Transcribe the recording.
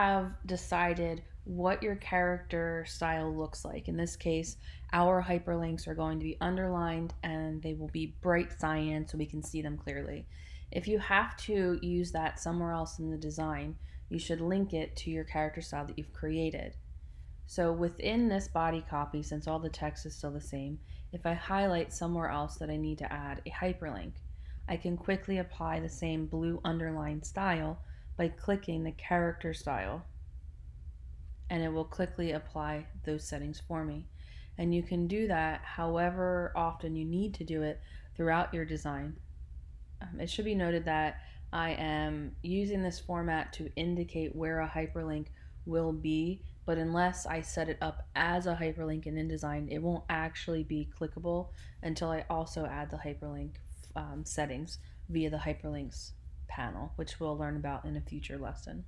have decided what your character style looks like. In this case, our hyperlinks are going to be underlined and they will be bright cyan so we can see them clearly. If you have to use that somewhere else in the design, you should link it to your character style that you've created. So within this body copy, since all the text is still the same, if I highlight somewhere else that I need to add a hyperlink, I can quickly apply the same blue underline style by clicking the character style and it will quickly apply those settings for me. And you can do that however often you need to do it throughout your design. Um, it should be noted that I am using this format to indicate where a hyperlink will be, but unless I set it up as a hyperlink in InDesign, it won't actually be clickable until I also add the hyperlink um, settings via the hyperlinks panel, which we'll learn about in a future lesson.